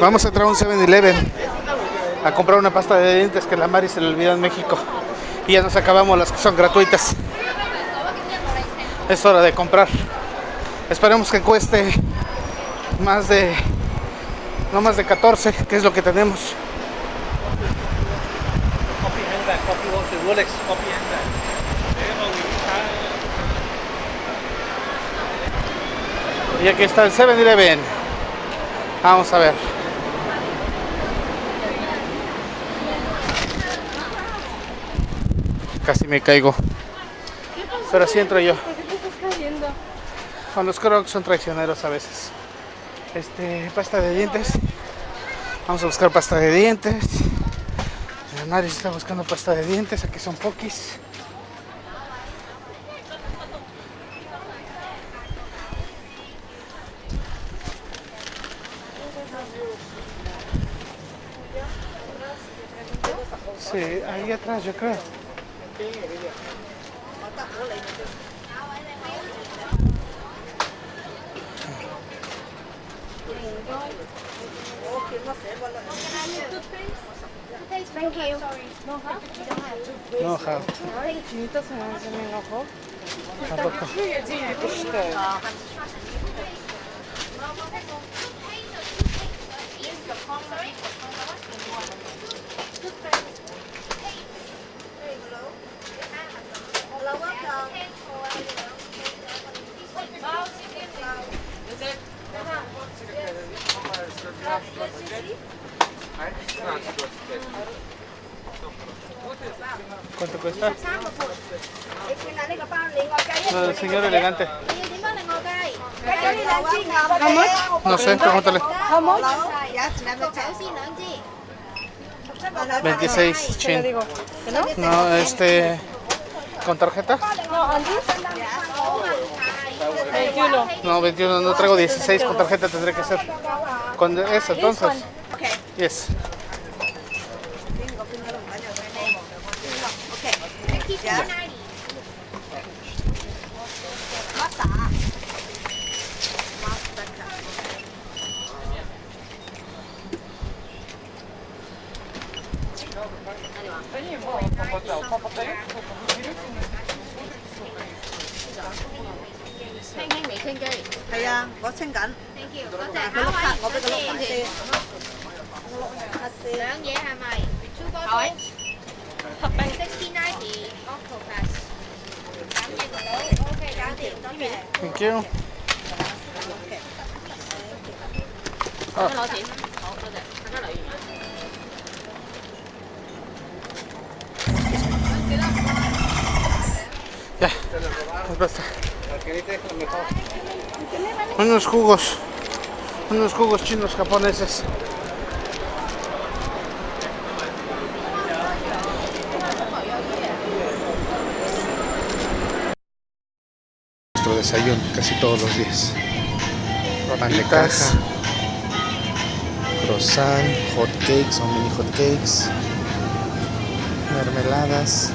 Vamos a entrar a un 7-Eleven a comprar una pasta de dientes que la Mari se le olvidó en México. Y ya nos acabamos las que son gratuitas. Es hora de comprar. Esperemos que cueste más de no más de 14, que es lo que tenemos. Y aquí está el 7-Eleven. Vamos a ver. Casi me caigo. Pero así entro yo. ¿Por qué te estás cayendo? Con los crocs son traicioneros a veces. Este, pasta de dientes. Vamos a buscar pasta de dientes. El Mari está buscando pasta de dientes. Aquí son pokis. Sí, ahí atrás yo creo. kiến rồi bây giờ mở tắt cửa liền rồi Thank you. Thank you. Sorry. No, no, no. No, no. No, no. No, no. No, no. No, no. No, no. No, no. No, ¿Cuánto cuesta? Lo señor elegante. No sé, pregúntale. 26 chin. No, este... ¿Con tarjeta? No, 21. No, 21, no traigo 16 con tarjeta, tendré que hacer. Con eso, entonces. Yes. à, 系啊，我清紧。 Thank you，多佢谢。碌卡，我俾佢碌卡先。两嘢系咪？Two bottles。Sixteen ninety octopus。感应到，OK，搞掂，多谢。 Thank you. 攞钱。好，多谢。大家留意。 Ya, pues basta. Unos jugos, unos jugos chinos japoneses. Nuestro desayuno casi todos los días. Pan de caja, croissant, hot cakes o mini hot cakes, mermeladas,